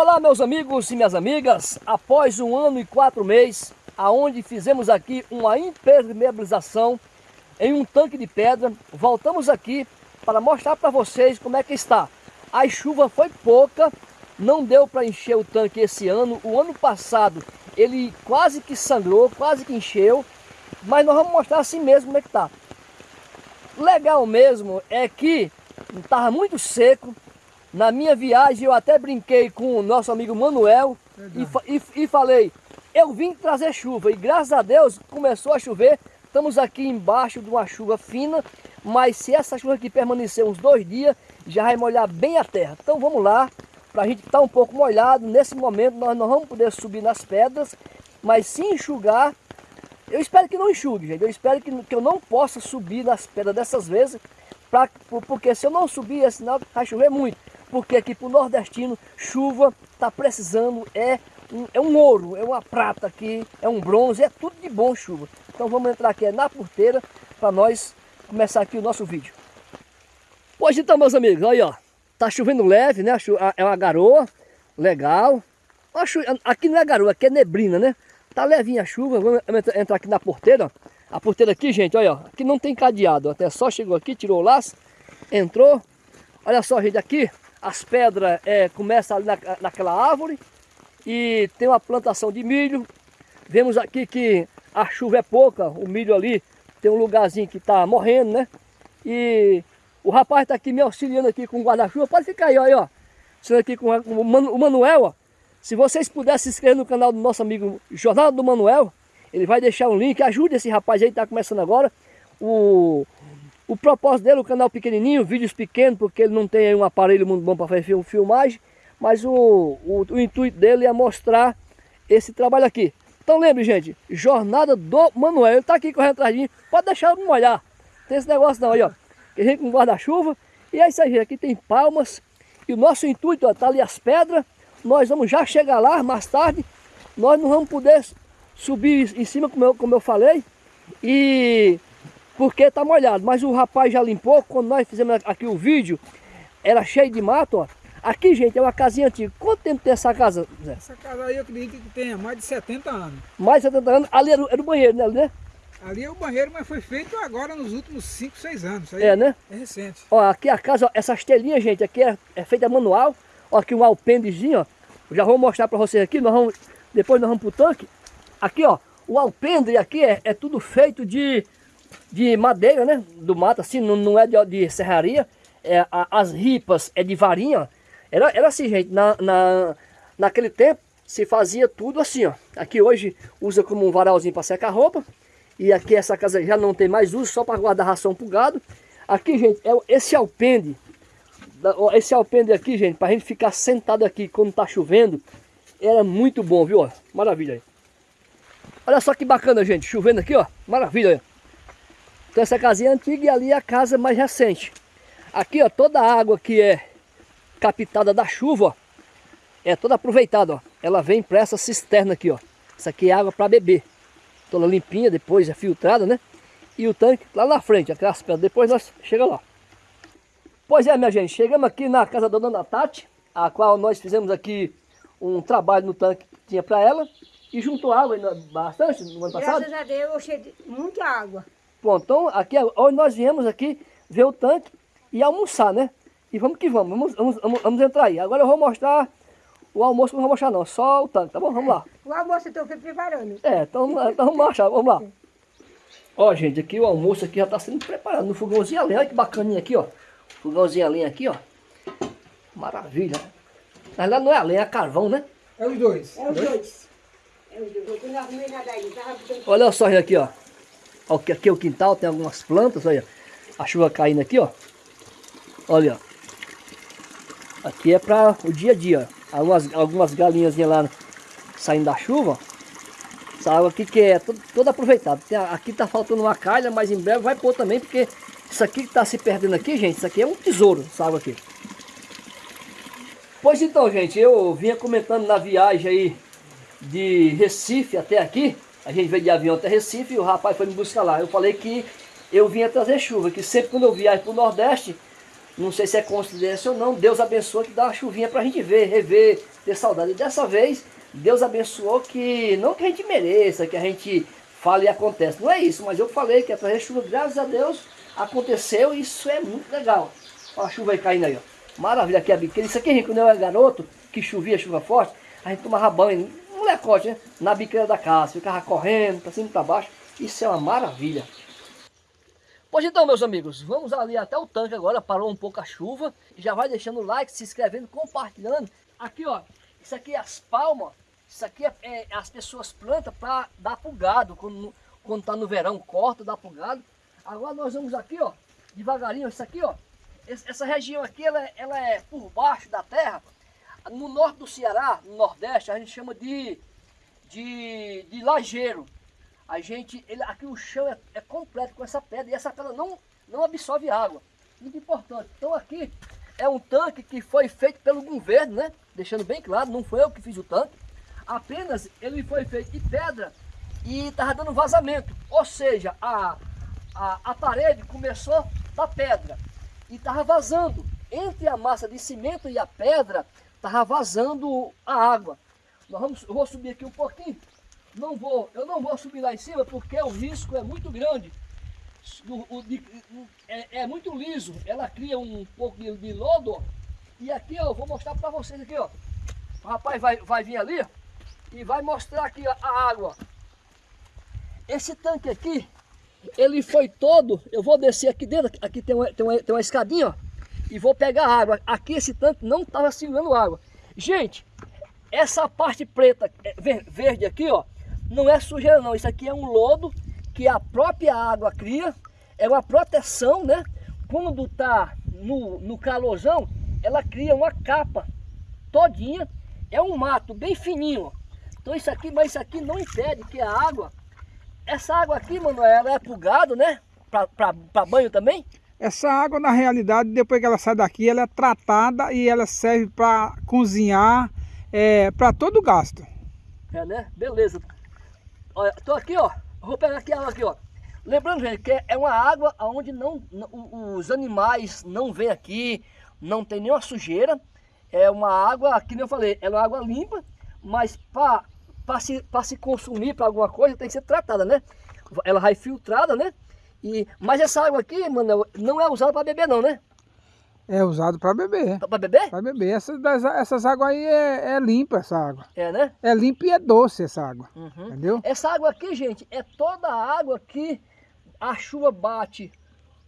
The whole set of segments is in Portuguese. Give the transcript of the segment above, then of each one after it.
Olá meus amigos e minhas amigas, após um ano e quatro meses, aonde fizemos aqui uma impermeabilização em um tanque de pedra, voltamos aqui para mostrar para vocês como é que está. A chuva foi pouca, não deu para encher o tanque esse ano, o ano passado ele quase que sangrou, quase que encheu, mas nós vamos mostrar assim mesmo como é que está. Legal mesmo é que estava muito seco, na minha viagem eu até brinquei com o nosso amigo Manuel e, e, e, falei, eu vim trazer chuva e graças a Deus começou a chover. Estamos aqui embaixo de uma chuva fina, mas se essa chuva aqui permanecer uns dois dias, já vai molhar bem a terra. Então vamos lá, para a gente estar tá um pouco molhado. Nesse momento nós não vamos poder subir nas pedras, mas se enxugar, eu espero que não enxugue, gente. Eu espero que, que eu não possa subir nas pedras dessas vezes, pra, porque se eu não subir, é sinal que vai chover muito porque aqui para o nordestino, chuva está precisando, é um, é um ouro, é uma prata aqui, é um bronze, é tudo de bom chuva. Então vamos entrar aqui na porteira para nós começar aqui o nosso vídeo. Pois então, meus amigos, aí ó, tá chovendo leve, né? É uma garoa, legal. Aqui não é garoa, aqui é neblina, né? Tá levinha a chuva, vamos entrar aqui na porteira. A porteira aqui, gente, olha, aqui não tem cadeado, até só chegou aqui, tirou o laço, entrou. Olha só, gente, aqui as pedras é, começam ali na, naquela árvore e tem uma plantação de milho. Vemos aqui que a chuva é pouca, o milho ali tem um lugarzinho que está morrendo, né? E o rapaz está aqui me auxiliando aqui com o guarda-chuva. Pode ficar aí, ó, aí, ó. Sendo aqui com o Manuel, ó. Se vocês puderem se inscrever no canal do nosso amigo Jornal do Manuel, ele vai deixar um link. Ajude esse rapaz aí está começando agora. O, o propósito dele, o canal pequenininho, vídeos pequenos, porque ele não tem um aparelho muito bom para fazer filmagem, mas o, o, o, intuito dele é mostrar esse trabalho aqui. Então lembre, gente, Jornada do Manuel, ele está aqui correndo atrás de mim, pode deixar eu molhar, tem esse negócio não aí, ó, que a gente com guarda-chuva, e é isso aí, aqui tem palmas, e o nosso intuito, ó, tá ali as pedras, nós vamos já chegar lá mais tarde, nós não vamos poder subir em cima, como eu, como eu falei, e porque está molhado. Mas o rapaz já limpou, quando nós fizemos aqui o vídeo, era cheio de mato, ó. Aqui, gente, é uma casinha antiga. Quanto tempo tem essa casa, Zé? Essa casa aí eu acredito que tenha mais de 70 anos. Mais de 70 anos. Ali era, era o banheiro, né? né? Ali é o banheiro, mas foi feito agora nos últimos 5, 6 anos. é, né? É recente. Ó, aqui a casa, ó, essas telinhas, gente, aqui é, é feita manual. Ó, aqui um alpendezinho, ó. Já vou mostrar para vocês aqui. Nós vamos, depois nós vamos pro tanque. Aqui, ó, o alpendre aqui é, é tudo feito de de madeira, né? Do mato, assim, não, não é de, de serraria. É, a, as ripas é de varinha. Era, era assim, gente, na, na, naquele tempo se fazia tudo assim, ó. Aqui hoje usa como um varalzinho para secar roupa. E aqui essa casa já não tem mais uso, só para guardar ração pro gado. Aqui, gente, é esse alpende. Esse alpende aqui, gente, para a gente ficar sentado aqui quando tá chovendo, era muito bom, viu? Maravilha aí. Olha só que bacana, gente, chovendo aqui, ó. Maravilha. Então essa casinha é antiga e ali é a casa mais recente. Aqui, ó, toda a água que é captada da chuva, ó, é toda aproveitada, ó. Ela vem para essa cisterna aqui, ó. Essa aqui é água para beber. Toda limpinha, depois é filtrada, né? E o tanque lá na frente, aquelas pedras. Depois nós chegamos lá. Pois é, minha gente, chegamos aqui na casa da dona Tati, a qual nós fizemos aqui um trabalho no tanque que tinha para ela. E juntou água bastante no ano passado. Graças a Deus, eu cheio de muita água. Bom, então aqui hoje nós viemos aqui ver o tanque e almoçar, né? E vamos que vamos, vamos, vamos, vamos, vamos entrar aí. Agora eu vou mostrar o almoço, não vou mostrar não, só o tanque, tá bom? Vamos lá. O almoço eu estou preparando. É, então, então vamos achar, vamos lá. Ó, gente, aqui o almoço aqui já está sendo preparado no fogãozinho a lenha. Olha que bacaninha aqui, ó. Fogãozinho a lenha aqui, ó. Maravilha. Na verdade não é a lenha, é carvão, né? É os dois. É os dois. É os dois. Olha só aqui, ó. Aqui é o quintal, tem algumas plantas, olha. A chuva caindo aqui, ó. Olha, ó. Aqui é para o dia a dia. Algumas, algumas galinhas lá saindo da chuva. Essa água aqui que é toda, toda aproveitada. Tem, aqui tá faltando uma calha, mas em breve vai pôr também, porque isso aqui que tá se perdendo aqui, gente, isso aqui é um tesouro, essa água aqui. Pois então, gente, eu vinha comentando na viagem aí de Recife até aqui, a gente veio de avião até Recife e o rapaz foi me buscar lá. Eu falei que eu vinha trazer chuva, que sempre quando eu viajo para o Nordeste, não sei se é coincidência ou não, Deus abençoa que dá uma chuvinha para a gente ver, rever, ter saudade. E dessa vez, Deus abençoou que, não que a gente mereça, que a gente fale e acontece. Não é isso, mas eu falei que é trazer chuva, graças a Deus, aconteceu e isso é muito legal. Olha a chuva aí caindo aí, ó. Maravilha aqui a biqueira. Isso aqui, quando eu era garoto, que chovia, chuva forte, a gente tomava banho, molecote, né? Na biqueira da casa, ficava correndo para cima e para baixo. Isso é uma maravilha. Pois então, meus amigos, vamos ali até o tanque agora, parou um pouco a chuva. Já vai deixando o like, se inscrevendo, compartilhando. Aqui, ó, isso aqui é as palmas, isso aqui é, é as pessoas plantam para dar pro gado, quando, quando tá no verão, corta, dá pro gado. Agora nós vamos aqui, ó, devagarinho, isso aqui, ó, essa região aqui, ela, é, ela é por baixo da terra. No norte do Ceará, no nordeste, a gente chama de, de, de lajeiro. A gente, ele, aqui o chão é, é, completo com essa pedra e essa pedra não, não absorve água. Muito importante. Então aqui é um tanque que foi feito pelo governo, né? Deixando bem claro, não foi eu que fiz o tanque. Apenas ele foi feito de pedra e estava dando vazamento. Ou seja, a, a, a parede começou da pedra e estava vazando. Entre a massa de cimento e a pedra, estava vazando a água. Nós vamos, eu vou subir aqui um pouquinho. Não vou, eu não vou subir lá em cima porque o risco é muito grande. O, o, de, é, é, muito liso, ela cria um pouco de, de lodo. E aqui ó, eu vou mostrar para vocês aqui, ó. O rapaz vai, vai vir ali e vai mostrar aqui a, a água. Esse tanque aqui, ele foi todo, eu vou descer aqui dentro, aqui tem uma, tem uma, tem uma escadinha, ó, e vou pegar água. Aqui esse tanque não estava segurando água. Gente, essa parte preta, é, verde aqui, ó, não é sujeira não, isso aqui é um lodo que a própria água cria, é uma proteção, né? Quando tá no, no calorzão, ela cria uma capa todinha, é um mato bem fininho, então isso aqui, mas isso aqui não impede que a água, essa água aqui, mano, ela é pro gado, né? Para banho também? Essa água, na realidade, depois que ela sai daqui, ela é tratada e ela serve para cozinhar, é, para todo o gasto. É, né? Beleza. Olha, tô aqui, ó. Vou pegar aqui a água aqui, ó. Lembrando, gente, que é uma água onde não, os animais não vêm aqui, não tem nenhuma sujeira. É uma água, que nem eu falei, é uma água limpa, mas para se, se consumir para alguma coisa tem que ser tratada, né? Ela vai filtrada, né? E, mas essa água aqui, mano, não é usada para beber não, né? É usado para beber. Para beber? Para beber. Essas, essas águas aí é, é, limpa essa água. É, né? É limpa e é doce essa água. Uhum. Entendeu? Essa água aqui, gente, é toda a água que a chuva bate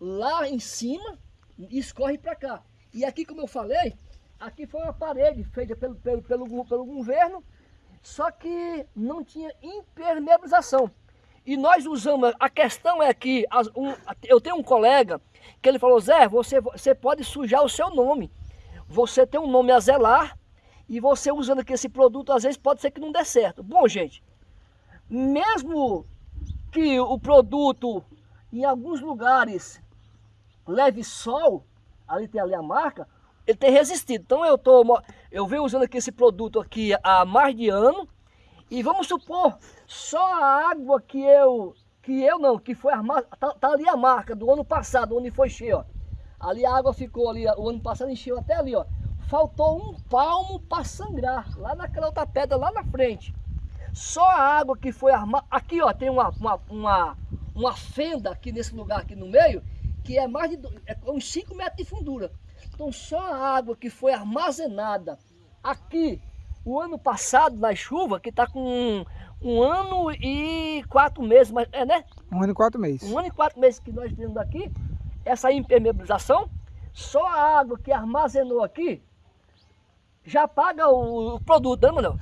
lá em cima e escorre para cá. E aqui, como eu falei, aqui foi uma parede feita pelo, pelo, pelo, pelo governo, só que não tinha impermeabilização. E nós usamos, a questão é que as, um, eu tenho um colega que ele falou, Zé, você, você pode sujar o seu nome. Você tem um nome a zelar e você usando aqui esse produto, às vezes pode ser que não dê certo. Bom, gente, mesmo que o produto em alguns lugares leve sol, ali tem ali a marca, ele tem resistido. Então eu tô, eu venho usando aqui esse produto aqui há mais de ano, e vamos supor, só a água que eu, que eu não, que foi armada, tá, tá, ali a marca do ano passado, onde foi cheio, ó. Ali a água ficou ali, o ano passado encheu até ali, ó. Faltou um palmo para sangrar, lá naquela outra pedra, lá na frente. Só a água que foi armada, aqui ó, tem uma, uma, uma, uma fenda aqui nesse lugar aqui no meio, que é mais de é uns 5 metros de fundura. Então só a água que foi armazenada aqui o ano passado, na chuva, que está com um, um, ano e quatro meses, mas, é né? Um ano e quatro meses. Um ano e quatro meses que nós temos aqui, essa impermeabilização, só a água que armazenou aqui, já paga o, o produto, né, Manuel?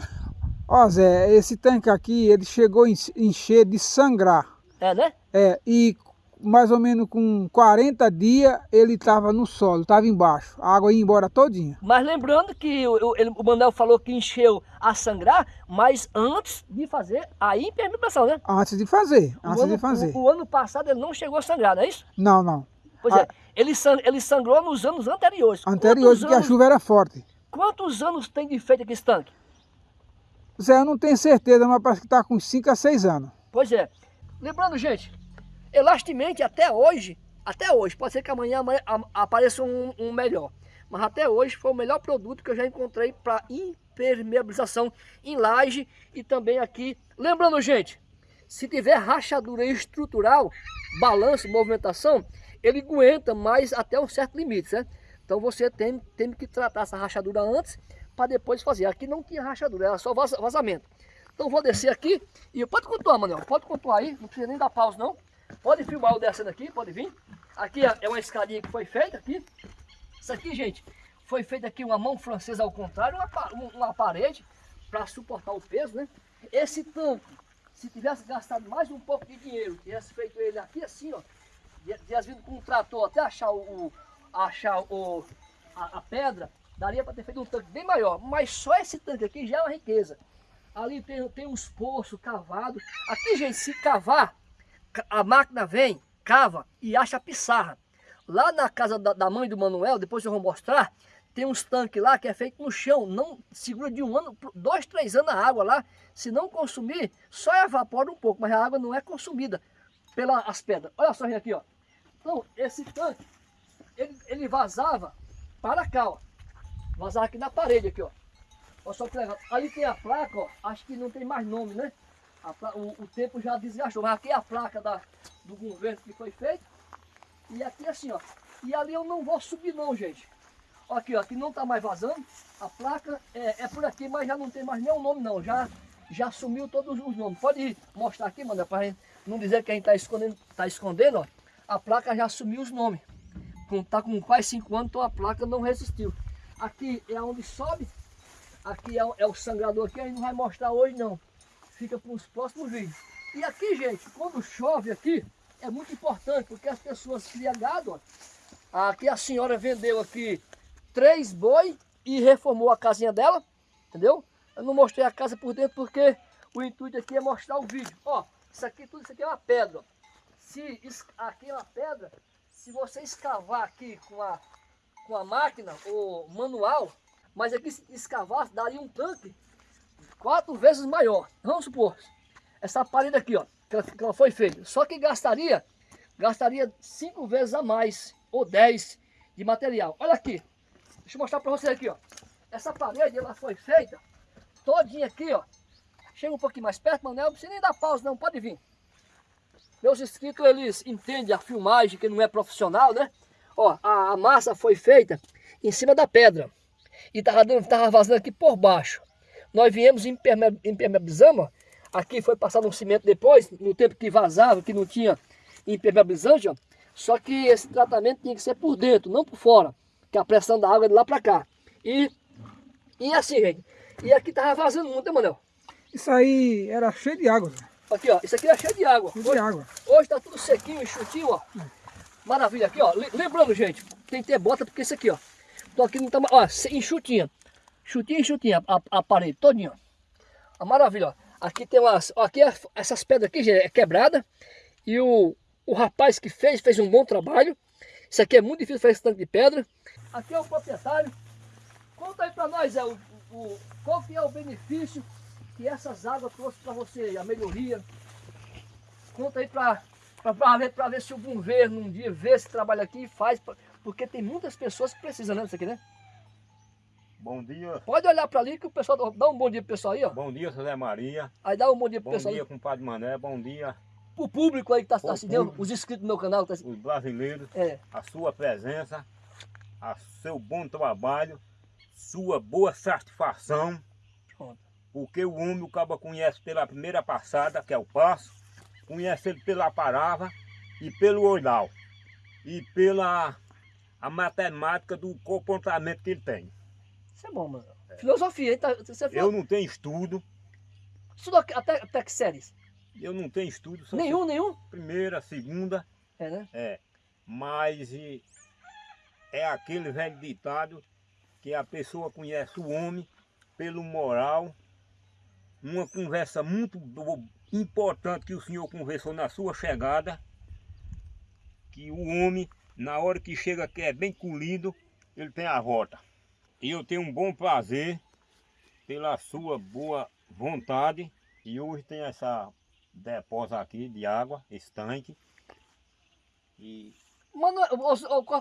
Ó Zé, esse tanque aqui, ele chegou a encher de sangrar. É, né? É, e mais ou menos com 40 dias ele estava no solo, estava embaixo, a água ia embora todinha. Mas lembrando que o, o, Manuel falou que encheu a sangrar, mas antes de fazer a impermeabilização, né? Antes de fazer, o antes ano, de fazer. O, o, ano passado ele não chegou a sangrar, não é isso? Não, não. Pois é, ele, ele sangrou nos anos anteriores. Anteriores, porque a chuva era forte. Quantos anos tem de feito aqui esse tanque? Zé, eu não tenho certeza, mas parece que está com 5 a 6 anos. Pois é. Lembrando, gente, Elastimente, até hoje, até hoje, pode ser que amanhã, amanhã apareça um, um, melhor. mas até hoje foi o melhor produto que eu já encontrei para impermeabilização em laje e também aqui. Lembrando, gente, se tiver rachadura estrutural, balanço, movimentação, ele aguenta mais até um certo limite, certo? Então você tem, tem que tratar essa rachadura antes para depois fazer. Aqui não tinha rachadura, era só vazamento. Então vou descer aqui e pode contar, Manuel, pode contar aí, não precisa nem dar pausa não. Pode filmar eu descendo aqui, pode vir. Aqui é uma escadinha que foi feita aqui. Isso aqui, gente, foi feita aqui uma mão francesa ao contrário, uma, uma parede para suportar o peso, né? Esse tanque, se tivesse gastado mais um pouco de dinheiro, tivesse feito ele aqui assim, ó, tivesse vindo com um trator até achar o, achar o, a, a pedra, daria para ter feito um tanque bem maior. Mas só esse tanque aqui já é uma riqueza. Ali tem, tem uns poços cavados. Aqui, gente, se cavar, a máquina vem, cava e acha pissarra. Lá na casa da, da mãe do Manuel, depois eu vou mostrar, tem uns tanques lá que é feito no chão, não segura de um ano, dois, três anos a água lá. Se não consumir, só evapora um pouco, mas a água não é consumida pelas pedras. Olha só aqui, ó. Então, esse tanque, ele, ele vazava para cá, ó. Vazava aqui na parede, aqui, ó. Olha só que legal. Ali tem a placa, ó. Acho que não tem mais nome, né? O, o, tempo já desgastou. Mas aqui é a placa da, do governo que foi feito. E aqui assim, ó. E ali eu não vou subir não, gente. Aqui, ó. Aqui não tá mais vazando. A placa é, é por aqui, mas já não tem mais nenhum nome não. Já, já sumiu todos os nomes. Pode mostrar aqui, mano, pra gente não dizer que a gente tá escondendo, tá escondendo, ó. A placa já sumiu os nomes. Com, tá com quase 5 anos, então a placa não resistiu. Aqui é onde sobe. Aqui é, é o sangrador aqui, a gente não vai mostrar hoje não fica para os próximos vídeos. E aqui, gente, quando chove aqui, é muito importante, porque as pessoas criam gado, ó. Aqui a senhora vendeu aqui três boi e reformou a casinha dela, entendeu? Eu não mostrei a casa por dentro porque o intuito aqui é mostrar o vídeo. Ó, isso aqui, tudo isso aqui é uma pedra. Se aqui é uma pedra, se você escavar aqui com a, com a máquina, ou manual, mas aqui se escavasse, daria um tanque quatro vezes maior. Vamos supor, essa parede aqui, ó, que ela, que ela foi feita. Só que gastaria, gastaria cinco vezes a mais, ou dez de material. Olha aqui, deixa eu mostrar para vocês aqui, ó. Essa parede, ela foi feita todinha aqui, ó. Chega um pouquinho mais perto, Manel, não precisa nem dar pausa não, pode vir. Meus inscritos, eles entendem a filmagem, que não é profissional, né? Ó, a, a massa foi feita em cima da pedra. E tava, dando, tava vazando aqui por baixo. Nós viemos impermeabilizando, aqui foi passado um cimento depois, no tempo que vazava, que não tinha impermeabilizante, ó. Só que esse tratamento tinha que ser por dentro, não por fora, que a pressão da água é de lá para cá. E, e assim, gente, e aqui tava vazando muito, né, Manel? Isso aí era cheio de água. Aqui, ó, isso aqui era cheio de água. Cheio hoje, de água. Hoje tá tudo sequinho, enxutinho, ó. Maravilha, aqui, ó. Lembrando, gente, tem que ter bota, porque isso aqui, ó. Então aqui não tá, ó, enxutinha. Chutinha, chutinha, a, a parede todinha. A maravilha, ó. Aqui tem umas, ó, aqui é, essas pedras aqui, gente, é quebrada. E o, o rapaz que fez, fez um bom trabalho. Isso aqui é muito difícil fazer esse tanque de pedra. Aqui é o proprietário. Conta aí para nós, é, o, o, qual que é o benefício que essas águas trouxeram para você, a melhoria. Conta aí para ver, ver se o governo um dia vê esse trabalho aqui e faz, porque tem muitas pessoas que precisam né, disso aqui, né? Bom dia. Pode olhar para ali que o pessoal dá um bom dia pro pessoal aí, ó. Bom dia, José Maria. Aí dá um bom dia pro bom pessoal. Bom dia, compadre Mané. Bom dia. O público aí que está assistindo, os inscritos do meu canal. Tá... Os brasileiros. É. A sua presença, a seu bom trabalho, sua boa satisfação. Pronto. Porque o homem, o cabo conhece pela primeira passada, que é o passo, conhece ele pela palavra e pelo oral. E pela a matemática do comportamento que ele tem. Isso é bom, mano. É. Filosofia, hein? Tá, você Eu não tenho estudo. Estudou até, até que séries? Eu não tenho estudo. Nenhum, nenhum? Primeira, segunda. É, né? É. Mas e, é aquele velho ditado que a pessoa conhece o homem pelo moral. Uma conversa muito importante que o senhor conversou na sua chegada. Que o homem, na hora que chega que é bem colhido, ele tem a volta. E eu tenho um bom prazer pela sua boa vontade. E hoje tem essa depósito aqui de água, esse tanque. E Mano,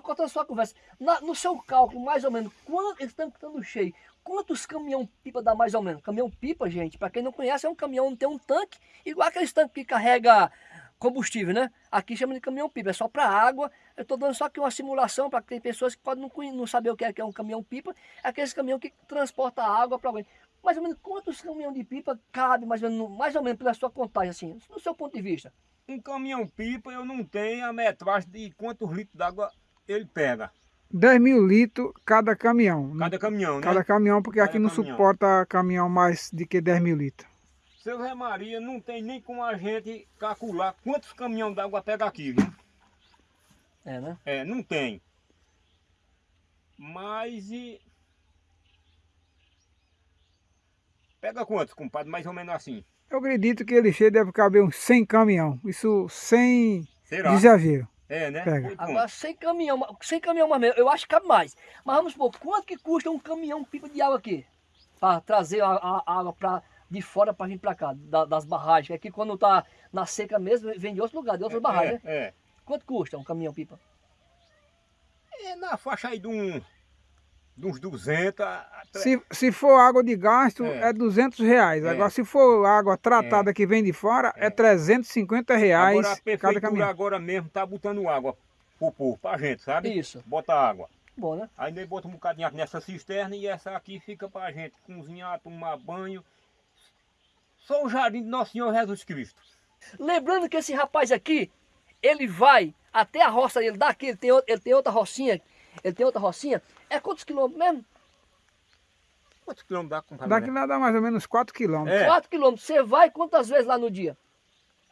corta a sua conversa. Na- no seu cálculo, mais ou menos, quanto esse tanque estando cheio, quantos caminhão pipa dá mais ou menos? Caminhão pipa, gente, para quem não conhece, é um caminhão que tem um tanque, igual aqueles tanques que carrega combustível, né? Aqui chama de caminhão pipa, é só para água. Eu estou dando só aqui uma simulação para que tem pessoas que podem não, não saber o que é, que é um caminhão pipa, é aqueles caminhão que transporta água para alguém. Mais ou menos quantos caminhão de pipa cabe, mais ou menos, no- mais ou menos pela sua contagem, assim, no seu ponto de vista? Um caminhão pipa eu não tenho a metragem de quantos litros d'água ele pega. 10 mil litros cada caminhão. Cada caminhão, né? Cada caminhão, porque Cada aqui não caminhão. suporta caminhão mais de que 10 mil litros. Seu Zé Maria, não tem nem como a gente calcular quantos caminhões d'água pega aqui, viu? É, né? É, não tem. Mas e... Pega quantos, compadre? Mais ou menos assim. Eu acredito que ele cheio deve caber uns 100 caminhão. Isso sem Será? exagero. É, né? Pega. Agora, sem caminhão, sem caminhão mais mesmo, eu acho que cabe mais. Mas vamos supor, quanto que custa um caminhão pipa de água aqui? Para trazer a, a- a água pra, de fora para vir para cá, da- das barragens. Aqui quando tá na seca mesmo, vem de outro lugar, de outras barragens, né? É, é. Quanto custa um caminhão pipa? É na faixa aí de, um, de uns 200 a, a tre- Se, se for água de gasto, É. é, 200 reais. É. Agora, se for água tratada que vem de fora, é, É. 350 reais Agora a cada caminhão. agora mesmo tá botando água pro povo, pra gente, sabe? Isso. Bota água. Bom, né? Aí nós bota um bocadinho nessa cisterna e essa aqui fica pra gente cozinhar, tomar banho. Só o jardim de Nosso Senhor Jesus Cristo. Lembrando que esse rapaz aqui, ele vai até a roça dele, daqui, ele tem, ele tem outra rocinha, ele tem outra rocinha. É quantos quilômetros mesmo? Quantos quilômetros dá, compadre? Daqui lá dá mais ou menos 4 quilômetros. É. 4 quilômetros. Você vai quantas vezes lá no dia?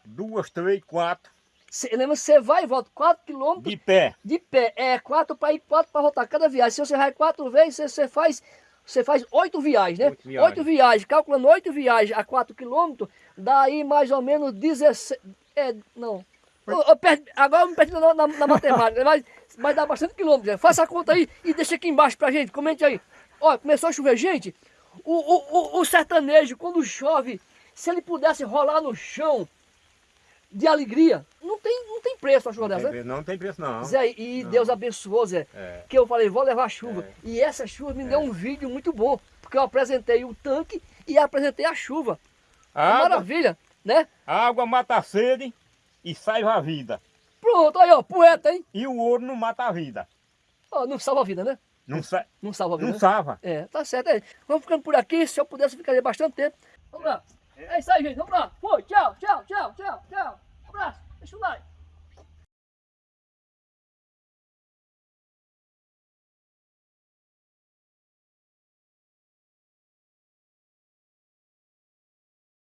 Duas, três, quatro. Cê, lembra, você vai e volta 4 quilômetros De pé. de pé. É quatro para ir, quatro para voltar. Cada viagem. Se você vai quatro vezes, você, você faz. Você faz oito viagens, né? Oito viagens. Oito viagens. Calculando oito viagens a 4 quilômetros, dá aí mais ou menos 16. É, não. Eu- eu perdi- agora eu me perdi na, na- na matemática, mas, mas dá bastante quilômetros. né? Faça a conta aí e deixa aqui embaixo pra gente, comente aí. Ó, começou a chover, gente. O, o, o, o sertanejo, quando chove, se ele pudesse rolar no chão de alegria, não tem, não tem preço uma chuva Não dessa, tem, né? não tem preço, não. Zé, e Deus abençoou, Zé. É. Que eu falei, vou levar chuva. É. E essa chuva me deu um vídeo muito bom. Porque eu apresentei o tanque e apresentei a chuva. A água, Maravilha, né? a água mata a sede e salva a vida. Pronto, aí ó, poeta, hein? E o ouro não mata a vida. Ó, não salva a vida, né? Não, sa Não salva a vida. não né? salva. É, tá certo. É. Vamos ficando por aqui. Se eu pudesse, ficaria bastante tempo. Vamos lá. É isso aí, gente. Vamos lá. Foi. Tchau, tchau, tchau, tchau, tchau. Um abraço. Deixa o like.